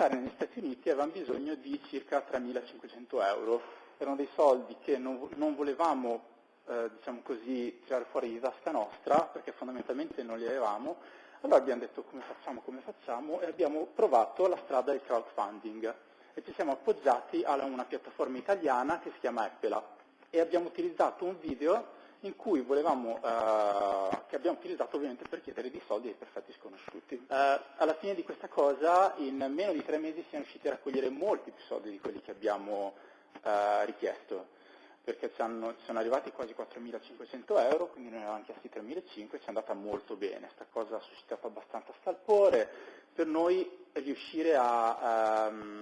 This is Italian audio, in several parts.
restare negli Stati Uniti avevamo bisogno di circa 3.500 euro. Erano dei soldi che non, non volevamo eh, diciamo così, tirare fuori di tasca nostra, perché fondamentalmente non li avevamo. Allora abbiamo detto come facciamo, come facciamo e abbiamo provato la strada del crowdfunding e ci siamo appoggiati a una piattaforma italiana che si chiama Appela. e abbiamo utilizzato un video in cui volevamo, eh, che abbiamo utilizzato ovviamente per chiedere dei soldi ai perfetti sconosciuti. Eh, alla fine di questa cosa, in meno di tre mesi siamo riusciti a raccogliere molti più soldi di quelli che abbiamo eh, richiesto perché ci, sono arrivati quasi 4.500 euro, quindi noi avevamo chiesto 3.500, ci è andata molto bene, questa cosa ha suscitato abbastanza scalpore, per noi riuscire a um,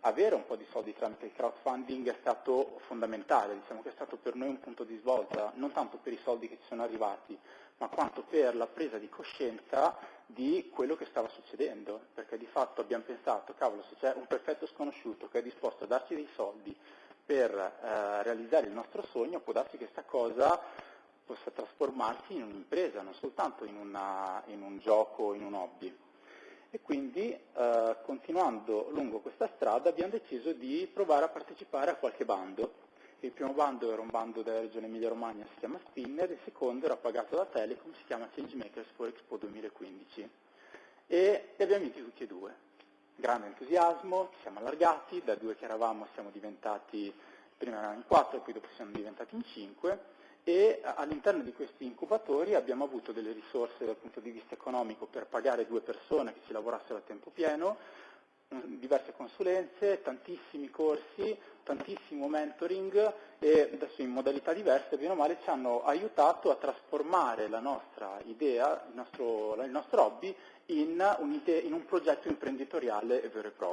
avere un po' di soldi tramite il crowdfunding è stato fondamentale, diciamo che è stato per noi un punto di svolta, non tanto per i soldi che ci sono arrivati, ma quanto per la presa di coscienza di quello che stava succedendo, perché di fatto abbiamo pensato, cavolo, se c'è un perfetto sconosciuto che è disposto a darci dei soldi per eh, realizzare il nostro sogno, può darsi che questa cosa possa trasformarsi in un'impresa, non soltanto in, una, in, un gioco, in un hobby. E quindi, eh, continuando lungo questa strada, abbiamo deciso di provare a partecipare a qualche bando. Il primo bando era un bando della regione Emilia-Romagna, si chiama Spinner, il secondo era pagato da Telecom, si chiama Changemakers for Expo 2015. E li abbiamo vinti tutti e due grande entusiasmo, ci siamo allargati, da due che eravamo siamo diventati, prima erano in quattro e poi dopo siamo diventati in cinque e all'interno di questi incubatori abbiamo avuto delle risorse dal punto di vista economico per pagare due persone che ci lavorassero a tempo pieno, diverse consulenze, tantissimi corsi, tantissimo mentoring e adesso in modalità diverse, bene o male, ci hanno aiutato a trasformare la nostra idea, il nostro, il nostro hobby, in un, in un progetto imprenditoriale vero e proprio.